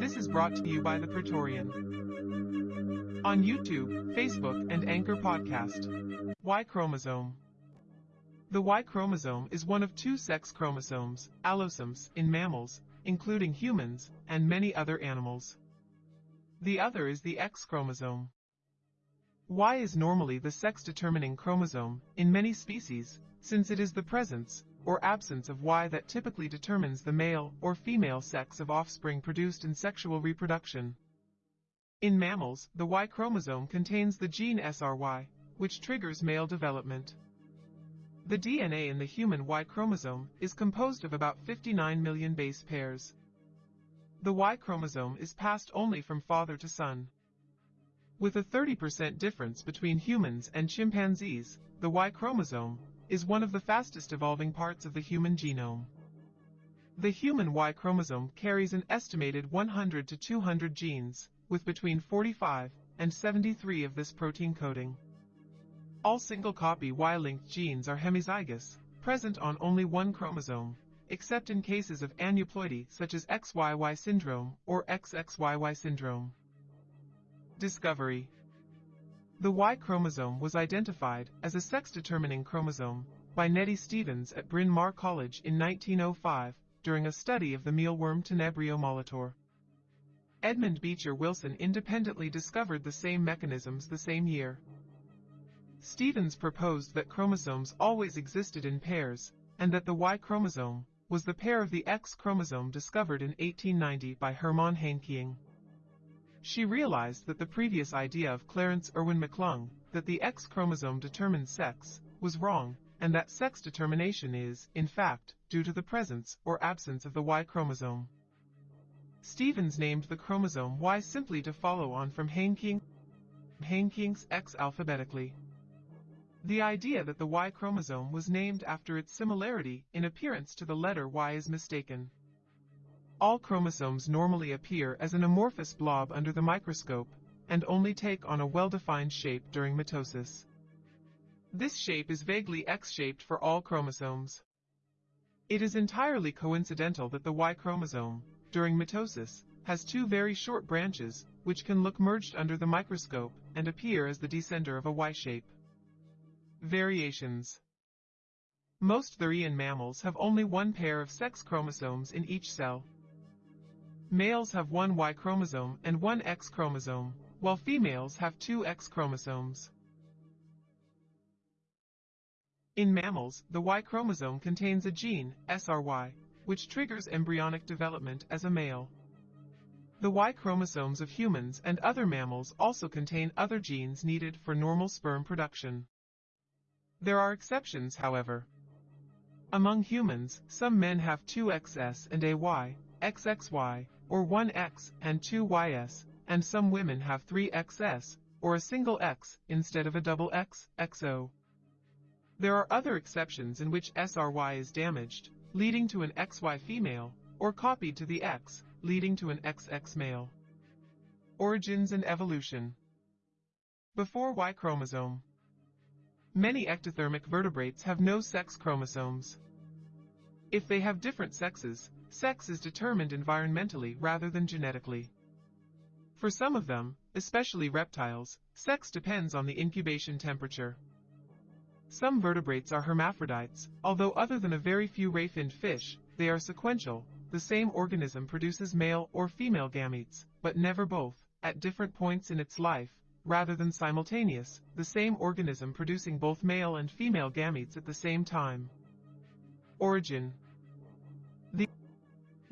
This is brought to you by the Praetorian. On YouTube, Facebook, and Anchor Podcast. Y chromosome. The Y chromosome is one of two sex chromosomes, allosomes, in mammals, including humans, and many other animals. The other is the X chromosome. Y is normally the sex-determining chromosome in many species, since it is the presence or absence of Y that typically determines the male or female sex of offspring produced in sexual reproduction. In mammals, the Y chromosome contains the gene SRY, which triggers male development. The DNA in the human Y chromosome is composed of about 59 million base pairs. The Y chromosome is passed only from father to son. With a 30% difference between humans and chimpanzees, the Y chromosome is one of the fastest evolving parts of the human genome. The human Y chromosome carries an estimated 100 to 200 genes, with between 45 and 73 of this protein coding. All single-copy Y-linked genes are hemizygous, present on only one chromosome, except in cases of aneuploidy such as XYY syndrome or XXYY syndrome. Discovery The Y chromosome was identified as a sex-determining chromosome by Nettie Stevens at Bryn Mawr College in 1905 during a study of the mealworm Tenebrio molitor. Edmund Beecher Wilson independently discovered the same mechanisms the same year. Stevens proposed that chromosomes always existed in pairs, and that the Y chromosome was the pair of the X chromosome discovered in 1890 by Hermann Henking. She realized that the previous idea of Clarence Irwin McClung, that the X chromosome determines sex, was wrong, and that sex determination is, in fact, due to the presence or absence of the Y chromosome. Stevens named the chromosome Y simply to follow on from Henking's X alphabetically. The idea that the Y chromosome was named after its similarity in appearance to the letter Y is mistaken. All chromosomes normally appear as an amorphous blob under the microscope, and only take on a well-defined shape during mitosis. This shape is vaguely X-shaped for all chromosomes. It is entirely coincidental that the Y chromosome, during mitosis, has two very short branches, which can look merged under the microscope and appear as the descender of a Y shape. Variations Most therian mammals have only one pair of sex chromosomes in each cell. Males have one Y chromosome and one X chromosome, while females have two X chromosomes. In mammals, the Y chromosome contains a gene, SRY, which triggers embryonic development as a male. The Y chromosomes of humans and other mammals also contain other genes needed for normal sperm production. There are exceptions, however. Among humans, some men have two XS and a Y, XXY, or one X and two YS, and some women have three XS, or a single X, instead of a double X, XO. There are other exceptions in which SRY is damaged, leading to an XY female, or copied to the X, leading to an XX male. Origins and evolution. Before Y chromosome. Many ectothermic vertebrates have no sex chromosomes. If they have different sexes, sex is determined environmentally rather than genetically. For some of them, especially reptiles, sex depends on the incubation temperature. Some vertebrates are hermaphrodites, although other than a very few ray-finned fish, they are sequential, the same organism produces male or female gametes, but never both, at different points in its life, rather than simultaneous, the same organism producing both male and female gametes at the same time. Origin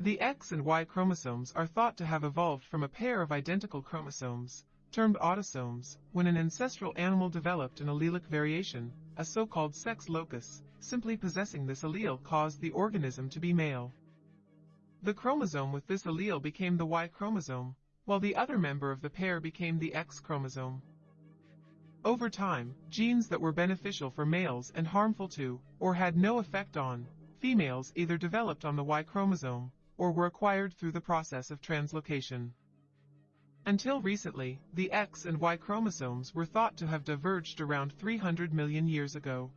the X and Y chromosomes are thought to have evolved from a pair of identical chromosomes, termed autosomes, when an ancestral animal developed an allelic variation, a so-called sex locus, simply possessing this allele caused the organism to be male. The chromosome with this allele became the Y chromosome, while the other member of the pair became the X chromosome. Over time, genes that were beneficial for males and harmful to, or had no effect on, females either developed on the Y chromosome, or were acquired through the process of translocation. Until recently, the X and Y chromosomes were thought to have diverged around 300 million years ago.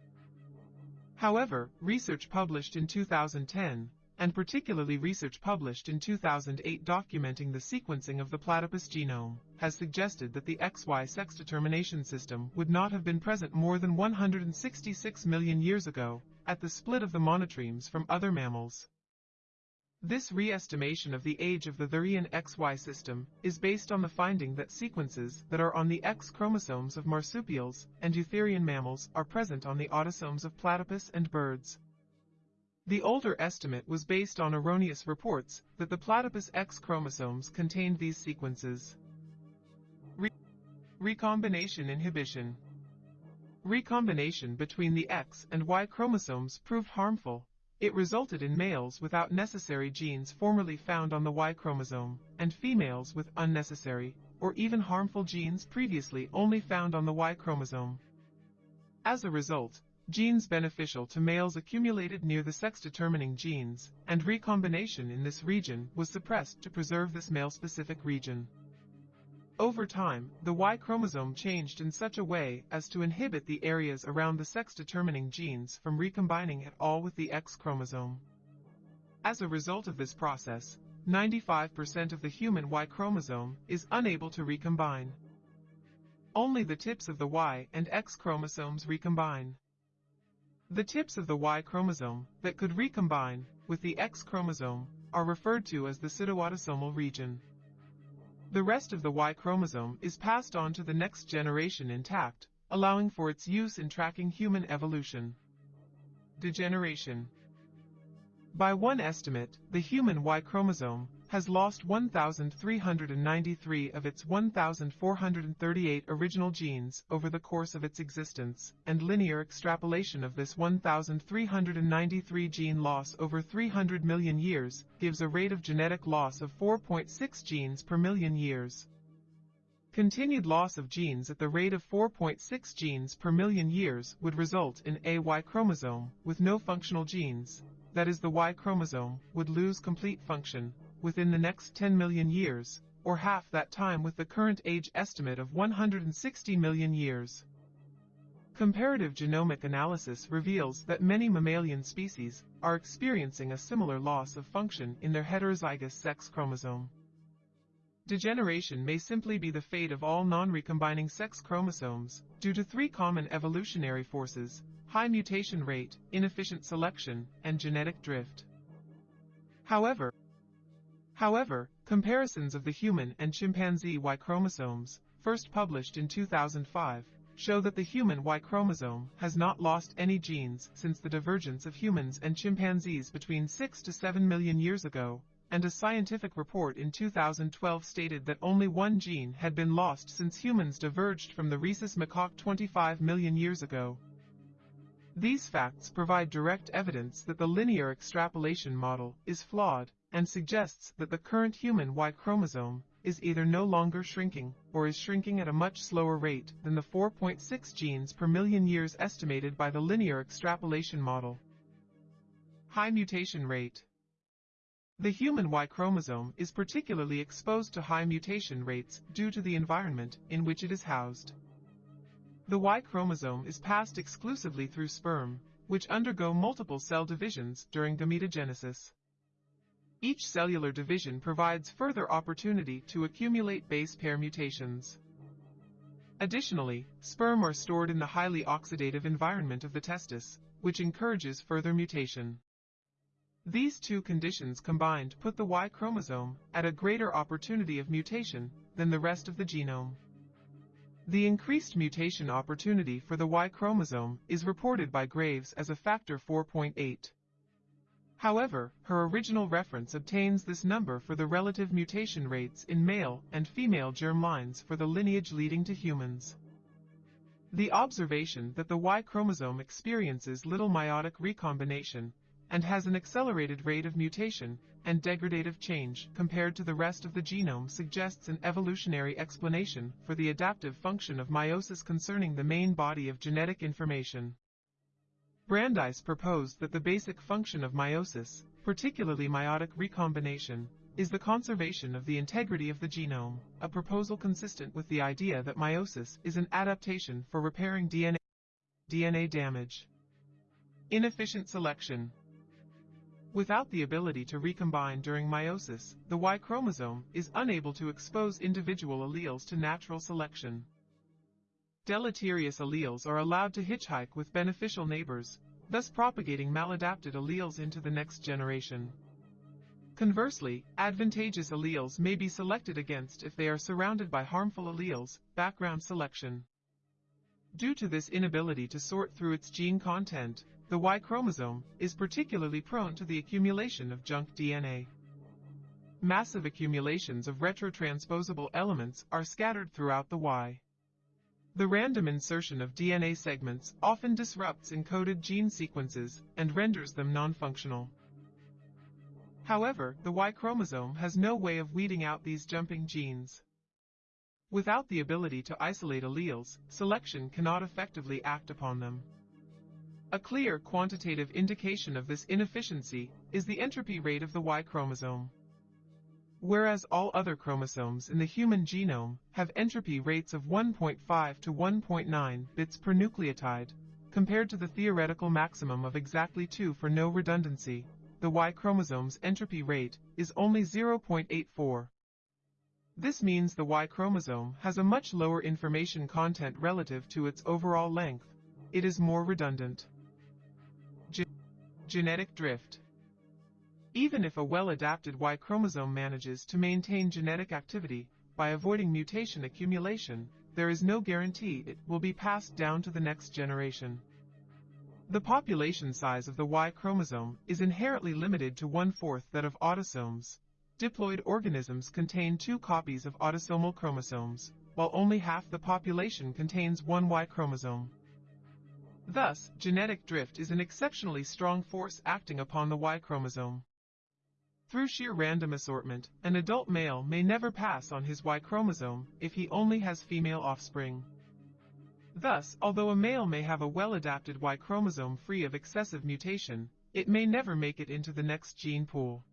However, research published in 2010 and particularly research published in 2008 documenting the sequencing of the platypus genome, has suggested that the XY sex determination system would not have been present more than 166 million years ago, at the split of the monotremes from other mammals. This re-estimation of the age of the therian XY system is based on the finding that sequences that are on the X chromosomes of marsupials and eutherian mammals are present on the autosomes of platypus and birds. The older estimate was based on erroneous reports that the platypus X chromosomes contained these sequences. Re recombination inhibition Recombination between the X and Y chromosomes proved harmful. It resulted in males without necessary genes formerly found on the Y chromosome, and females with unnecessary, or even harmful genes previously only found on the Y chromosome. As a result, genes beneficial to males accumulated near the sex-determining genes, and recombination in this region was suppressed to preserve this male-specific region. Over time, the Y chromosome changed in such a way as to inhibit the areas around the sex-determining genes from recombining at all with the X chromosome. As a result of this process, 95% of the human Y chromosome is unable to recombine. Only the tips of the Y and X chromosomes recombine. The tips of the Y chromosome that could recombine with the X chromosome are referred to as the pseudoautosomal region. The rest of the Y chromosome is passed on to the next generation intact, allowing for its use in tracking human evolution. Degeneration By one estimate, the human Y chromosome has lost 1,393 of its 1,438 original genes over the course of its existence, and linear extrapolation of this 1,393 gene loss over 300 million years gives a rate of genetic loss of 4.6 genes per million years. Continued loss of genes at the rate of 4.6 genes per million years would result in a Y chromosome with no functional genes, that is the Y chromosome, would lose complete function, within the next 10 million years, or half that time with the current age estimate of 160 million years. Comparative genomic analysis reveals that many mammalian species are experiencing a similar loss of function in their heterozygous sex chromosome. Degeneration may simply be the fate of all non-recombining sex chromosomes due to three common evolutionary forces, high mutation rate, inefficient selection, and genetic drift. However, However, comparisons of the human and chimpanzee Y chromosomes, first published in 2005, show that the human Y chromosome has not lost any genes since the divergence of humans and chimpanzees between 6 to 7 million years ago, and a scientific report in 2012 stated that only one gene had been lost since humans diverged from the rhesus macaque 25 million years ago. These facts provide direct evidence that the linear extrapolation model is flawed and suggests that the current human Y chromosome is either no longer shrinking or is shrinking at a much slower rate than the 4.6 genes per million years estimated by the linear extrapolation model. High mutation rate. The human Y chromosome is particularly exposed to high mutation rates due to the environment in which it is housed. The Y chromosome is passed exclusively through sperm, which undergo multiple cell divisions during gametogenesis. Each cellular division provides further opportunity to accumulate base pair mutations. Additionally, sperm are stored in the highly oxidative environment of the testis, which encourages further mutation. These two conditions combined put the Y chromosome at a greater opportunity of mutation than the rest of the genome. The increased mutation opportunity for the Y chromosome is reported by Graves as a factor 4.8. However, her original reference obtains this number for the relative mutation rates in male and female germlines for the lineage leading to humans. The observation that the Y chromosome experiences little meiotic recombination and has an accelerated rate of mutation and degradative change compared to the rest of the genome suggests an evolutionary explanation for the adaptive function of meiosis concerning the main body of genetic information. Brandeis proposed that the basic function of meiosis, particularly meiotic recombination, is the conservation of the integrity of the genome, a proposal consistent with the idea that meiosis is an adaptation for repairing DNA, DNA damage. Inefficient selection Without the ability to recombine during meiosis, the Y chromosome is unable to expose individual alleles to natural selection. Deleterious alleles are allowed to hitchhike with beneficial neighbors, thus propagating maladapted alleles into the next generation. Conversely, advantageous alleles may be selected against if they are surrounded by harmful alleles, background selection. Due to this inability to sort through its gene content, the Y chromosome is particularly prone to the accumulation of junk DNA. Massive accumulations of retrotransposable elements are scattered throughout the Y. The random insertion of DNA segments often disrupts encoded gene sequences and renders them non-functional. However, the Y chromosome has no way of weeding out these jumping genes. Without the ability to isolate alleles, selection cannot effectively act upon them. A clear quantitative indication of this inefficiency is the entropy rate of the Y chromosome. Whereas all other chromosomes in the human genome have entropy rates of 1.5 to 1.9 bits per nucleotide, compared to the theoretical maximum of exactly 2 for no redundancy, the Y chromosome's entropy rate is only 0.84. This means the Y chromosome has a much lower information content relative to its overall length. It is more redundant. Genetic drift. Even if a well-adapted Y chromosome manages to maintain genetic activity by avoiding mutation accumulation, there is no guarantee it will be passed down to the next generation. The population size of the Y chromosome is inherently limited to one-fourth that of autosomes. Diploid organisms contain two copies of autosomal chromosomes, while only half the population contains one Y chromosome. Thus, genetic drift is an exceptionally strong force acting upon the Y chromosome. Through sheer random assortment, an adult male may never pass on his Y chromosome if he only has female offspring. Thus, although a male may have a well-adapted Y chromosome free of excessive mutation, it may never make it into the next gene pool.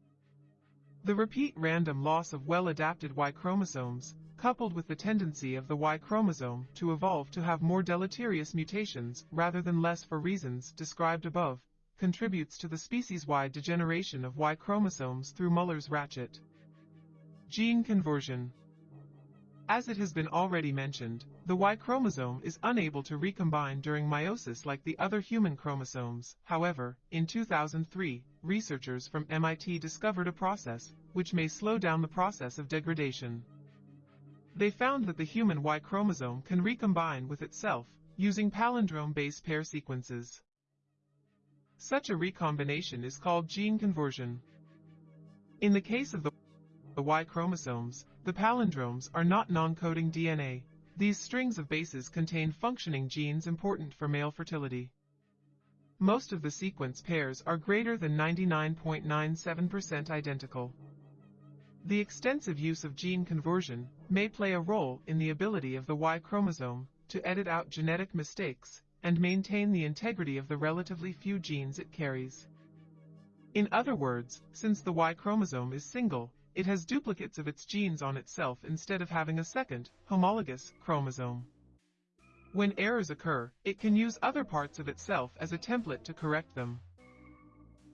The repeat random loss of well-adapted Y chromosomes coupled with the tendency of the Y chromosome to evolve to have more deleterious mutations rather than less for reasons described above, contributes to the species-wide degeneration of Y chromosomes through Muller's ratchet. Gene conversion. As it has been already mentioned, the Y chromosome is unable to recombine during meiosis like the other human chromosomes. However, in 2003, researchers from MIT discovered a process which may slow down the process of degradation. They found that the human Y chromosome can recombine with itself, using palindrome base pair sequences. Such a recombination is called gene conversion. In the case of the, Y chromosomes, the palindromes are not non-coding DNA. These strings of bases contain functioning genes important for male fertility. Most of the sequence pairs are greater than 99.97% identical. The extensive use of gene conversion may play a role in the ability of the Y chromosome to edit out genetic mistakes and maintain the integrity of the relatively few genes it carries. In other words, since the Y chromosome is single, it has duplicates of its genes on itself instead of having a second, homologous, chromosome. When errors occur, it can use other parts of itself as a template to correct them.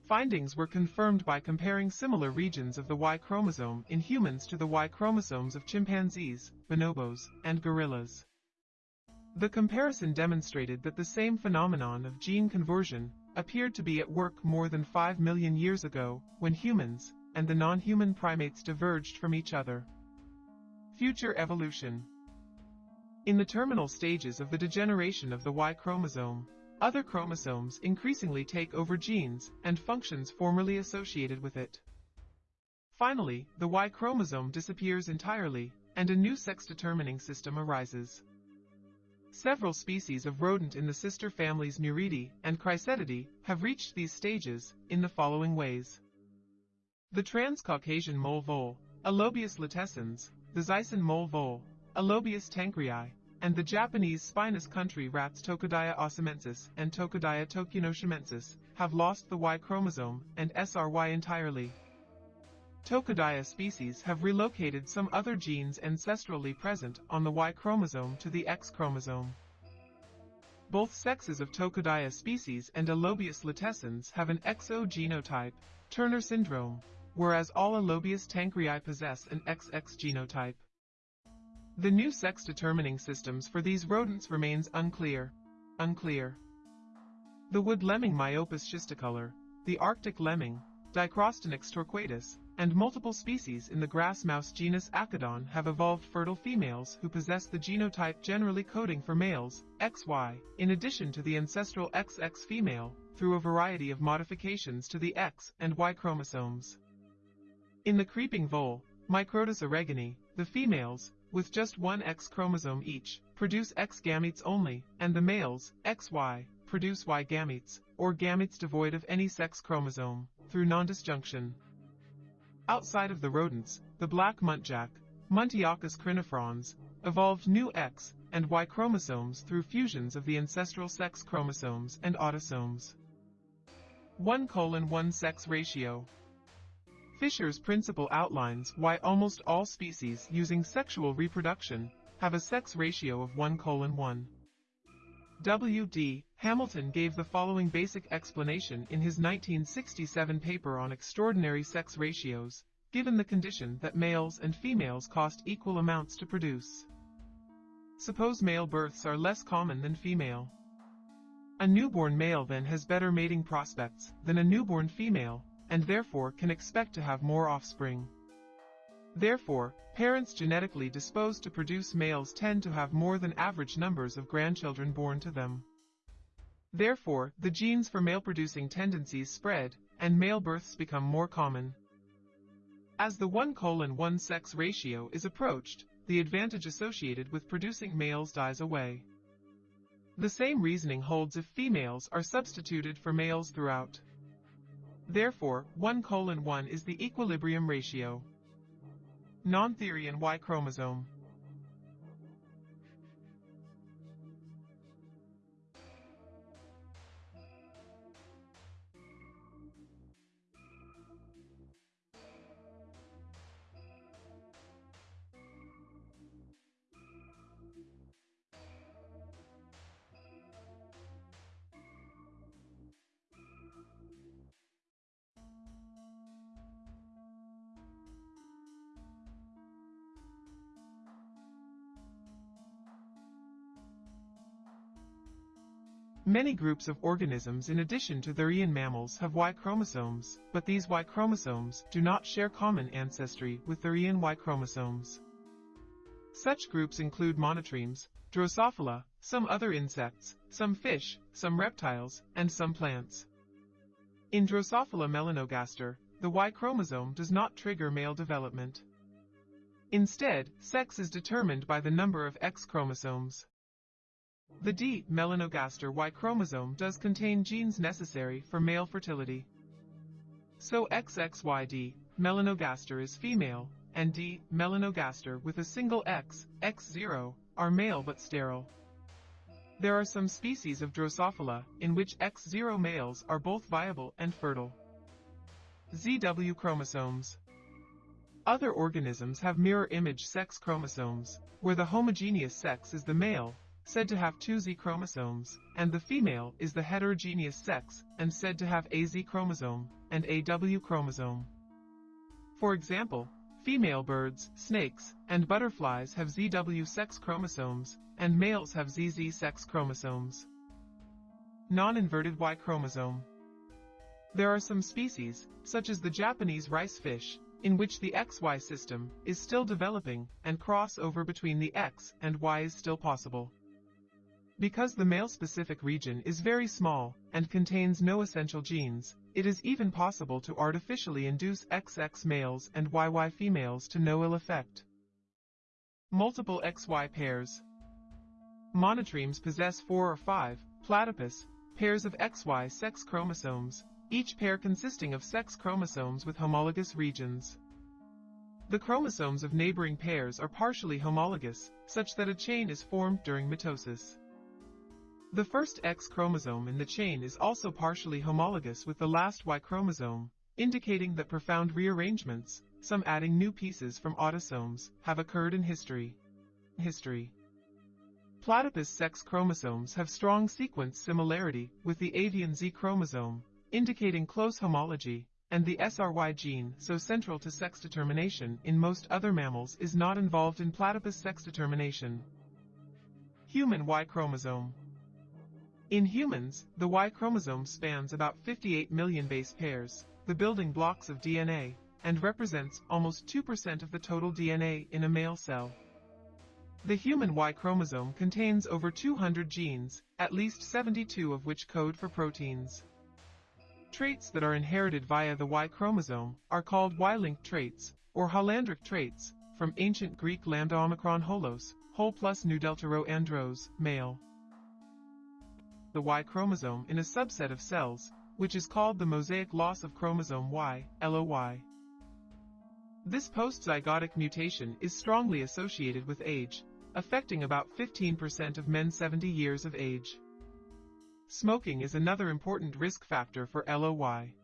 Findings were confirmed by comparing similar regions of the Y chromosome in humans to the Y chromosomes of chimpanzees, bonobos, and gorillas. The comparison demonstrated that the same phenomenon of gene conversion appeared to be at work more than 5 million years ago, when humans and the non-human primates diverged from each other. Future evolution In the terminal stages of the degeneration of the Y chromosome, other chromosomes increasingly take over genes and functions formerly associated with it. Finally, the Y chromosome disappears entirely, and a new sex-determining system arises. Several species of rodent in the sister families Muridae and Cricetidae have reached these stages in the following ways. The Transcaucasian mole vole, Ellobius lutescens, the Zaisan mole vole, Ellobius tancrei, and the Japanese spinous country rats Tokudaia osimensis and Tokudaia tokunoshimensis have lost the Y chromosome and SRY entirely. Tokudaia species have relocated some other genes ancestrally present on the Y chromosome to the X chromosome. both sexes of Tokudaia species and Ellobius lutescens have an XO genotype, Turner syndrome, whereas all Ellobius tancrei possess an XX genotype. The new sex-determining systems for these rodents remains unclear. Unclear. The wood lemming Myopus schisticolor, the Arctic lemming, Dicrostonyx torquatus, and multiple species in the grass mouse genus Akodon have evolved fertile females who possess the genotype generally coding for males, XY, in addition to the ancestral XX female, through a variety of modifications to the X and Y chromosomes. In the creeping vole, Microtus oregoni, the females, with just one X chromosome each, produce X gametes only, and the males, XY, produce Y gametes, or gametes devoid of any sex chromosome, through non-disjunction. Outside of the rodents, the black muntjac, Muntiacus crinifrons, evolved new X and Y chromosomes through fusions of the ancestral sex chromosomes and autosomes. 1 colon 1 sex ratio Fisher's principle outlines why almost all species using sexual reproduction have a sex ratio of 1 colon 1. W.D. Hamilton gave the following basic explanation in his 1967 paper on extraordinary sex ratios, given the condition that males and females cost equal amounts to produce. Suppose male births are less common than female. A newborn male then has better mating prospects than a newborn female, and therefore can expect to have more offspring. Therefore, parents genetically disposed to produce males tend to have more than average numbers of grandchildren born to them. Therefore, the genes for male-producing tendencies spread, and male births become more common. As the 1 colon 1 sex ratio is approached, the advantage associated with producing males dies away. The same reasoning holds if females are substituted for males throughout. Therefore, 1 colon 1 is the equilibrium ratio. Non-Therian Y chromosome. Many groups of organisms in addition to therian mammals have Y chromosomes, but these Y chromosomes do not share common ancestry with therian Y chromosomes. Such groups include monotremes, Drosophila, some other insects, some fish, some reptiles, and some plants. In Drosophila melanogaster, the Y chromosome does not trigger male development. Instead, sex is determined by the number of X chromosomes. The D. melanogaster Y chromosome does contain genes necessary for male fertility. So XXYD, melanogaster is female, and D. melanogaster with a single X, X0, are male but sterile. There are some species of Drosophila in which X0 males are both viable and fertile. ZW chromosomes. Other organisms have mirror image sex chromosomes, where the homogeneous sex is the male said to have two Z chromosomes, and the female is the heterogeneous sex, and said to have a Z chromosome, and a W chromosome. For example, female birds, snakes, and butterflies have ZW sex chromosomes, and males have ZZ sex chromosomes. Non-inverted Y chromosome. There are some species, such as the Japanese rice fish, in which the XY system is still developing and crossover between the X and Y is still possible. Because the male-specific region is very small and contains no essential genes, it is even possible to artificially induce XX males and YY females to no ill effect. Multiple XY pairs. Monotremes possess four or five, platypus, pairs of XY sex chromosomes, each pair consisting of sex chromosomes with homologous regions. The chromosomes of neighboring pairs are partially homologous, such that a chain is formed during mitosis. The first X chromosome in the chain is also partially homologous with the last Y chromosome, indicating that profound rearrangements, some adding new pieces from autosomes, have occurred in history. History platypus sex chromosomes have strong sequence similarity with the avian Z chromosome, indicating close homology, and the SRY gene, so central to sex determination in most other mammals, is not involved in platypus sex determination. Human Y chromosome. In humans, the Y chromosome spans about 58 million base pairs, the building blocks of DNA, and represents almost 2% of the total DNA in a male cell. The human Y chromosome contains over 200 genes, at least 72 of which code for proteins. Traits that are inherited via the Y chromosome are called Y-linked traits, or holandric traits, from ancient Greek lambda omicron holos, whole plus nu delta rho andros, male. The Y chromosome in a subset of cells, which is called the mosaic loss of chromosome Y, LOY. This postzygotic mutation is strongly associated with age, affecting about 15% of men 70 years of age. Smoking is another important risk factor for LOY.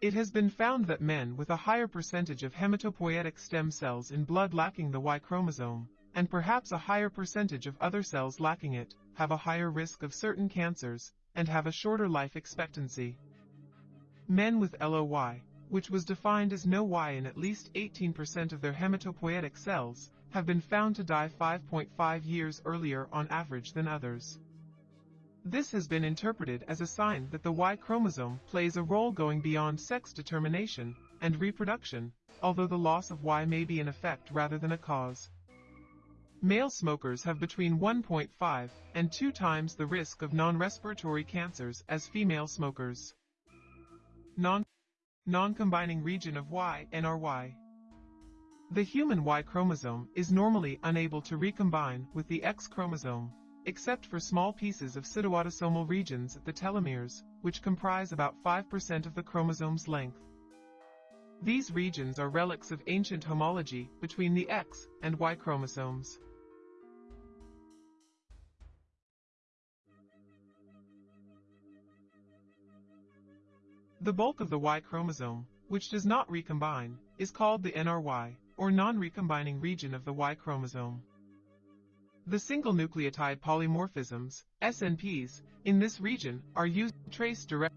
It has been found that men with a higher percentage of hematopoietic stem cells in blood lacking the Y chromosome, and perhaps a higher percentage of other cells lacking it, have a higher risk of certain cancers, and have a shorter life expectancy. Men with LOY, which was defined as no Y in at least 18% of their hematopoietic cells, have been found to die 5.5 years earlier on average than others. This has been interpreted as a sign that the Y chromosome plays a role going beyond sex determination and reproduction, although the loss of Y may be an effect rather than a cause. Male smokers have between 1.5 and 2 times the risk of non-respiratory cancers as female smokers. Non Non-combining region of Y, NRY. The human Y chromosome is normally unable to recombine with the X chromosome, except for small pieces of pseudoautosomal regions at the telomeres, which comprise about 5% of the chromosome's length. These regions are relics of ancient homology between the X and Y chromosomes. The bulk of the Y chromosome, which does not recombine, is called the NRY, or non-recombining region of the Y chromosome. The single nucleotide polymorphisms, SNPs, in this region are used to trace direct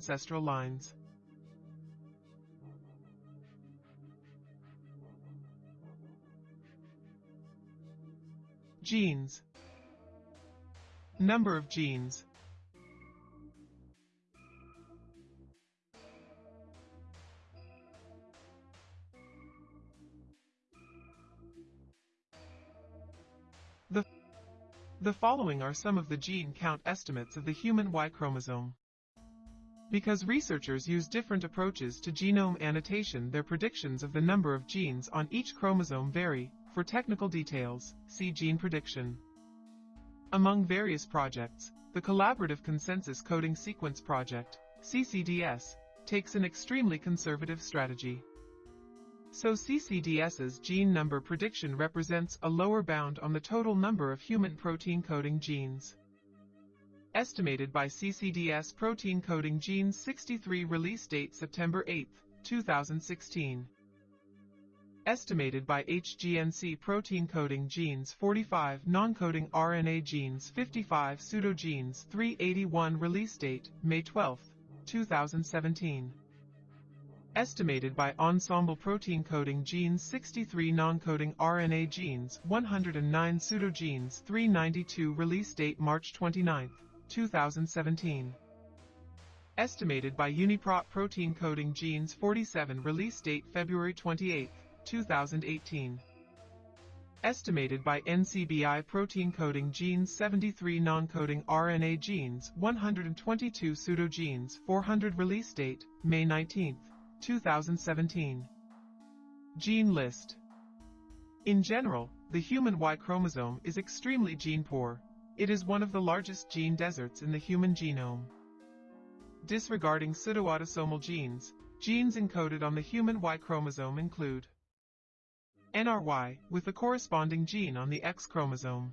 ancestral lines. Genes Number of genes The following are some of the gene count estimates of the human Y chromosome. Because researchers use different approaches to genome annotation their predictions of the number of genes on each chromosome vary, for technical details, see gene prediction. Among various projects, the Collaborative Consensus Coding Sequence Project, CCDS, takes an extremely conservative strategy. So CCDS's gene number prediction represents a lower bound on the total number of human protein coding genes. Estimated by CCDS protein coding genes 63 release date September 8, 2016. Estimated by HGNC protein coding genes 45 non-coding RNA genes 55 pseudogenes 381 release date May 12, 2017 estimated by Ensembl protein coding genes 63 non-coding RNA genes 109 pseudogenes 392 release date March 29, 2017 estimated by UniProt protein coding genes 47 release date February 28, 2018 estimated by NCBI protein coding genes 73 non-coding RNA genes 122 pseudogenes 400 release date May 19, 2017. Gene list. In general, the human Y chromosome is extremely gene poor. It is one of the largest gene deserts in the human genome. Disregarding pseudoautosomal genes, genes encoded on the human Y chromosome include NRY, with the corresponding gene on the X chromosome.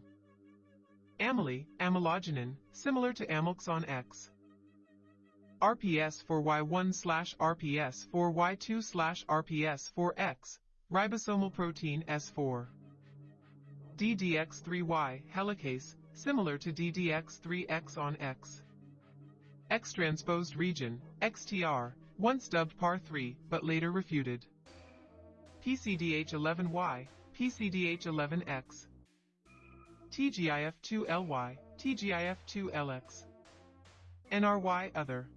AMELY, amelogenin, similar to AMELX on X. RPS for Y1 slash RPS for Y2 slash RPS for X, ribosomal protein S4. DDX3Y helicase, similar to DDX3X on X. X-transposed region, XTR, once dubbed PAR3, but later refuted. PCDH11Y, PCDH11X. TGIF2LY, TGIF2LX. NRY Other.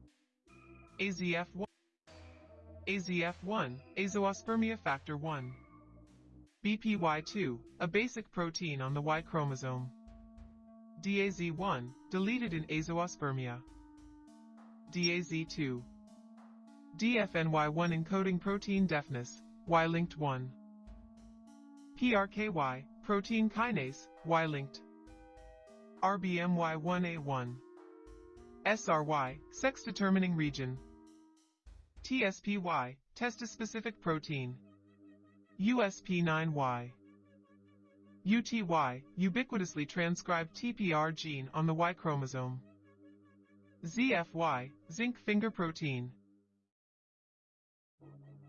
AZF1. AZF1, Azoospermia factor 1. BPY2, a basic protein on the Y chromosome. DAZ1, deleted in azoospermia. DAZ2. DFNY1 encoding protein deafness, Y-linked 1. PRKY, protein kinase, Y-linked. RBMY1A1. SRY, sex-determining region. TSPY, testis-specific protein. USP9Y. UTY, ubiquitously transcribed TPR gene on the Y chromosome. ZFY, zinc finger protein.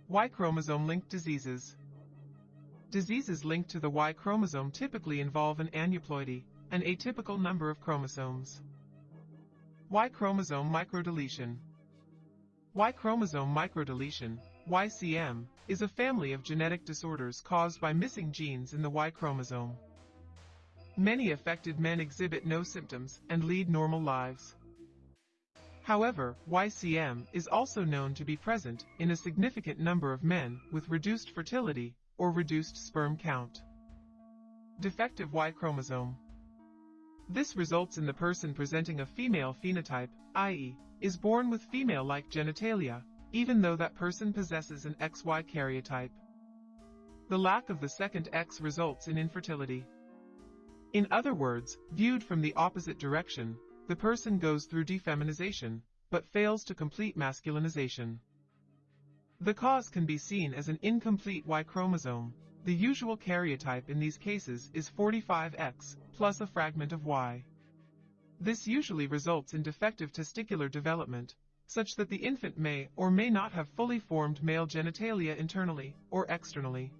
Y chromosome-linked diseases. Diseases linked to the Y chromosome typically involve an aneuploidy, an atypical number of chromosomes. Y chromosome microdeletion. Y chromosome microdeletion, YCM, is a family of genetic disorders caused by missing genes in the Y chromosome. Many affected men exhibit no symptoms and lead normal lives. However, YCM is also known to be present in a significant number of men with reduced fertility or reduced sperm count. Defective Y chromosome. This results in the person presenting a female phenotype, i.e., is born with female-like genitalia, even though that person possesses an XY karyotype. The lack of the second X results in infertility. In other words, viewed from the opposite direction, the person goes through defeminization, but fails to complete masculinization. The cause can be seen as an incomplete Y chromosome. The usual karyotype in these cases is 45X, plus a fragment of Y. This usually results in defective testicular development, such that the infant may or may not have fully formed male genitalia internally or externally.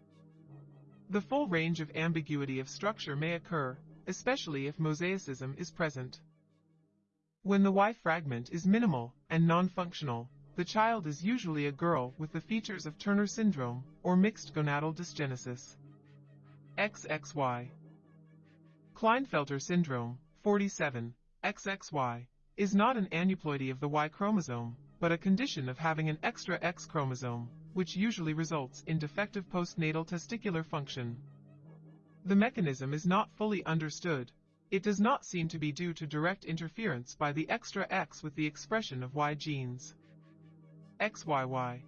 The full range of ambiguity of structure may occur, especially if mosaicism is present. When the Y fragment is minimal and non-functional, the child is usually a girl with the features of Turner syndrome or mixed gonadal dysgenesis. XXY Klinefelter syndrome, 47, XXY, is not an aneuploidy of the Y chromosome, but a condition of having an extra X chromosome, which usually results in defective postnatal testicular function. The mechanism is not fully understood. It does not seem to be due to direct interference by the extra X with the expression of Y genes. XYY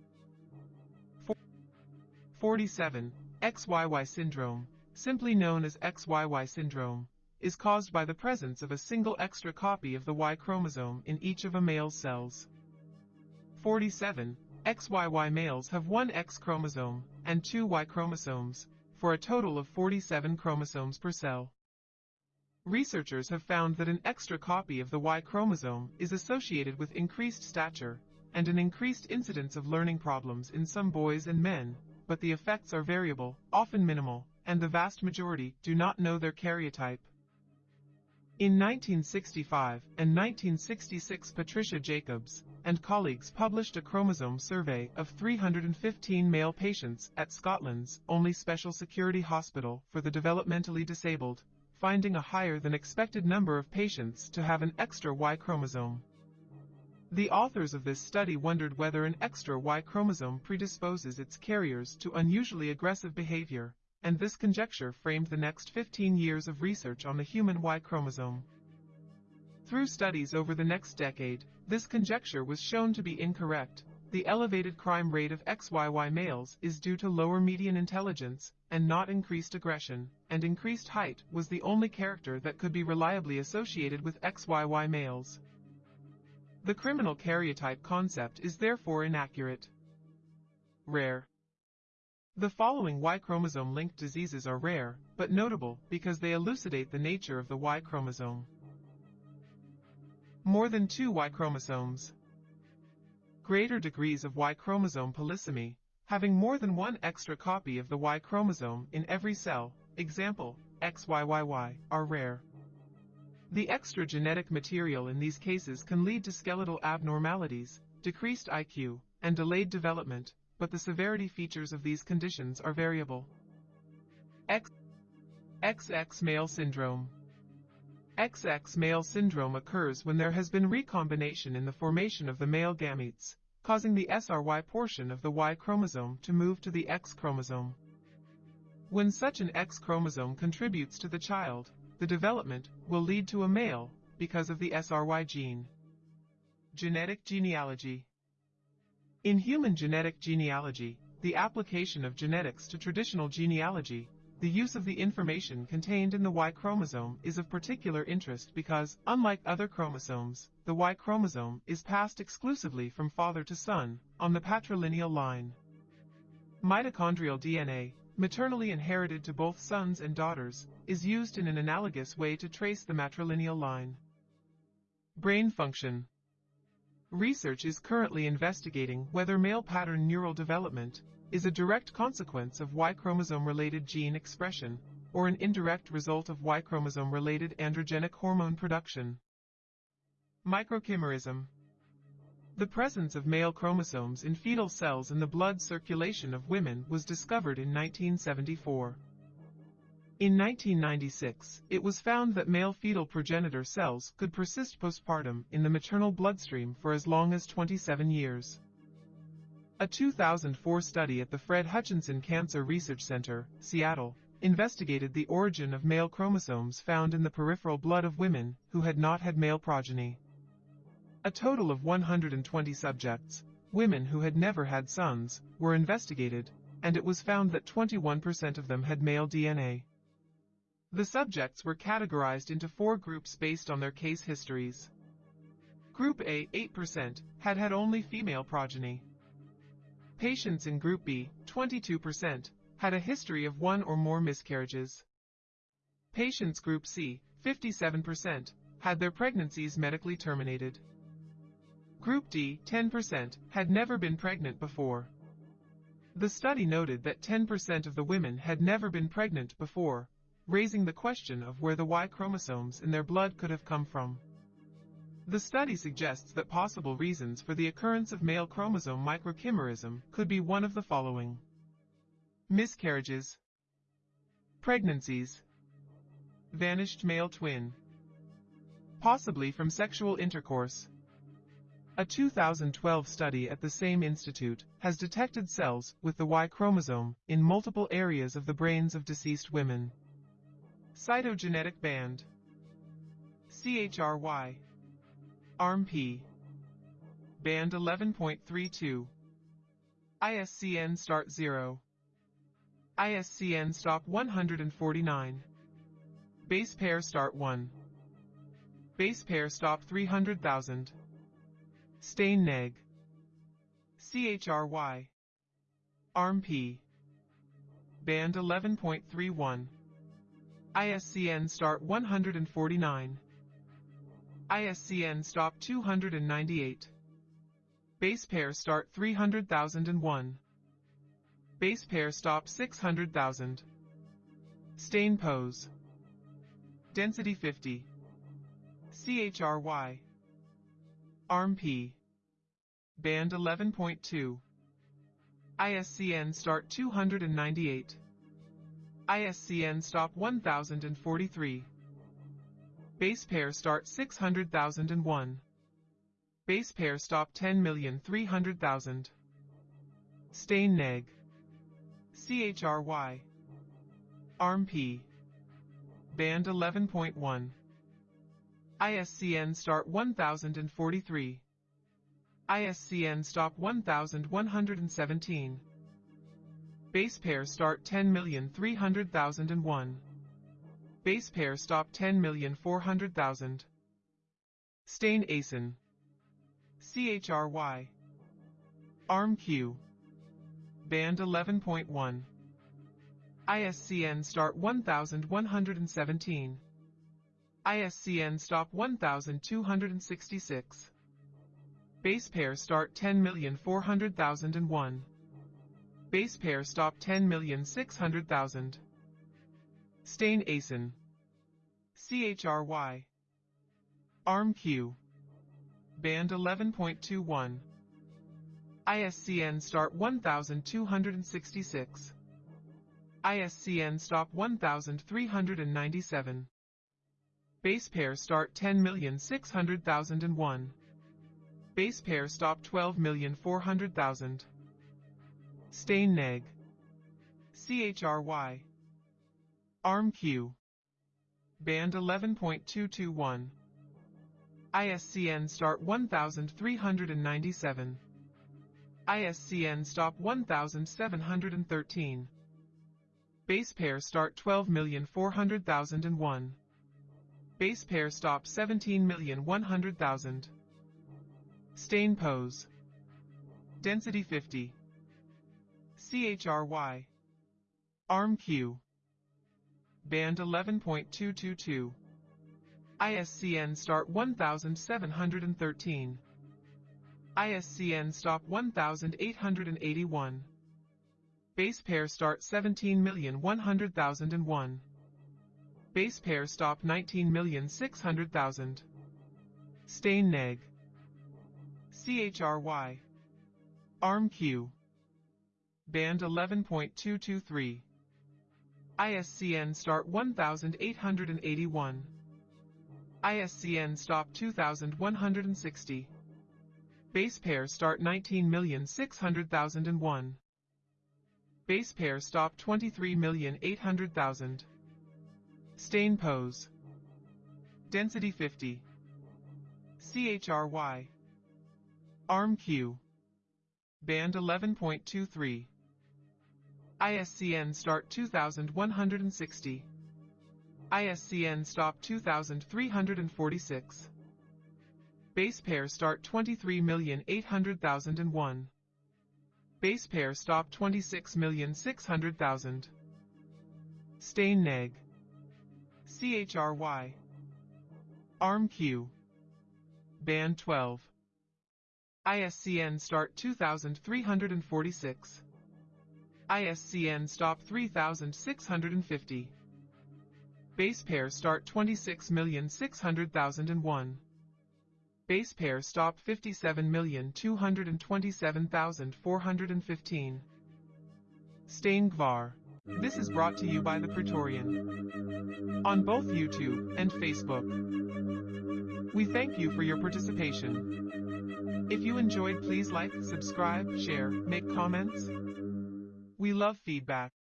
47. XYY syndrome, simply known as XYY syndrome, is caused by the presence of a single extra copy of the Y chromosome in each of a male's cells. 47. XYY males have one X chromosome and two Y chromosomes, for a total of 47 chromosomes per cell. Researchers have found that an extra copy of the Y chromosome is associated with increased stature and an increased incidence of learning problems in some boys and men, but the effects are variable, often minimal, and the vast majority do not know their karyotype. In 1965 and 1966 Patricia Jacobs and colleagues published a chromosome survey of 315 male patients at Scotland's only special security hospital for the developmentally disabled, finding a higher than expected number of patients to have an extra Y chromosome. The authors of this study wondered whether an extra Y chromosome predisposes its carriers to unusually aggressive behavior, and this conjecture framed the next 15 years of research on the human Y chromosome. Through studies over the next decade, this conjecture was shown to be incorrect. The elevated crime rate of XYY males is due to lower median intelligence and not increased aggression, and increased height was the only character that could be reliably associated with XYY males. The criminal karyotype concept is therefore inaccurate. Rare. The following Y chromosome-linked diseases are rare, but notable because they elucidate the nature of the Y chromosome. More than two Y chromosomes. Greater degrees of Y chromosome polysomy, having more than one extra copy of the Y chromosome in every cell, example, XYYY, are rare. The extra genetic material in these cases can lead to skeletal abnormalities, decreased IQ, and delayed development, but the severity features of these conditions are variable. X XX male syndrome XX male syndrome occurs when there has been recombination in the formation of the male gametes, causing the SRY portion of the Y chromosome to move to the X chromosome. When such an X chromosome contributes to the child, the development will lead to a male because of the SRY gene. Genetic genealogy In human genetic genealogy, the application of genetics to traditional genealogy the use of the information contained in the Y chromosome is of particular interest because, unlike other chromosomes, the Y chromosome is passed exclusively from father to son, on the patrilineal line. Mitochondrial DNA, maternally inherited to both sons and daughters, is used in an analogous way to trace the matrilineal line. Brain function. Research is currently investigating whether male pattern neural development, is a direct consequence of Y chromosome-related gene expression, or an indirect result of Y chromosome-related androgenic hormone production. Microchimerism The presence of male chromosomes in fetal cells in the blood circulation of women was discovered in 1974. In 1996, it was found that male fetal progenitor cells could persist postpartum in the maternal bloodstream for as long as 27 years. A 2004 study at the Fred Hutchinson Cancer Research Center, Seattle, investigated the origin of male chromosomes found in the peripheral blood of women who had not had male progeny. A total of 120 subjects, women who had never had sons, were investigated, and it was found that 21% of them had male DNA. The subjects were categorized into four groups based on their case histories. Group A, 8%, had had only female progeny. Patients in Group B, 22%, had a history of one or more miscarriages. Patients Group C, 57%, had their pregnancies medically terminated. Group D, 10%, had never been pregnant before. The study noted that 10% of the women had never been pregnant before, raising the question of where the Y chromosomes in their blood could have come from. The study suggests that possible reasons for the occurrence of male chromosome microchimerism could be one of the following. Miscarriages, pregnancies, vanished male twin, possibly from sexual intercourse. A 2012 study at the same institute has detected cells with the Y chromosome in multiple areas of the brains of deceased women. Cytogenetic band. CHRY ARMP Band 11.32 ISCN Start 0 ISCN Stop 149 Base pair Start 1 Base pair Stop 300,000 Stain Neg CHRY ARMP Band 11.31 ISCN Start 149 ISCN stop 298. Base pair start 300,001. Base pair stop 600,000. Stain pose. Density 50. CHRY. ARMP. Band 11.2. ISCN start 298. ISCN stop 1043. Base pair start 600,001. Base pair stop 10,300,000. Stain neg. CHRY. Arm P Band 11.1. ISCN start 1043. ISCN stop 1117. Base pair start 10,300,001. Base pair stop 10,400,000. Stain ASIN. CHRY. Arm Q. Band 11.1. ISCN start 1117. ISCN stop 1266. Base pair start 10,400,001. Base pair stop 10,600,000. Stain ASIN. CHRY. ARMQ. Band 11.21. ISCN Start 1266. ISCN Stop 1397. Base pair start 10,600,001. Base pair stop 12,400,000. Stain neg. CHRY. ARMQ. Band 11.221. ISCN start 1397. ISCN stop 1713. Base pair start 12,400,001. Base pair stop 17,100,000. Stain pose. Density 50. CHRY. q Band 11.222. ISCN start 1713. ISCN stop 1881. Base pair start 17,100,001. Base pair stop 19,600,000. Stain neg. CHRY. ARMQ. Band 11.223. ISCN start 1881. ISCN stop 2160. Base pair start 19,600,001. Base pair stop 23,800,000. Stain pose. Density 50. CHRY. ARMQ. Band 11.23. ISCN start 2160. ISCN stop 2346. Base pair start 23,800,001. Base pair stop 26,600,000. Stain neg. CHRY. ARM Q. Band 12. ISCN start 2346. ISCN stop 3650. Base pair start 26,600,001. Base pair stop 57,227,415. Stain Gvar. This is brought to you by the Praetorian. On both YouTube and Facebook. We thank you for your participation. If you enjoyed please like, subscribe, share, make comments. We love feedback.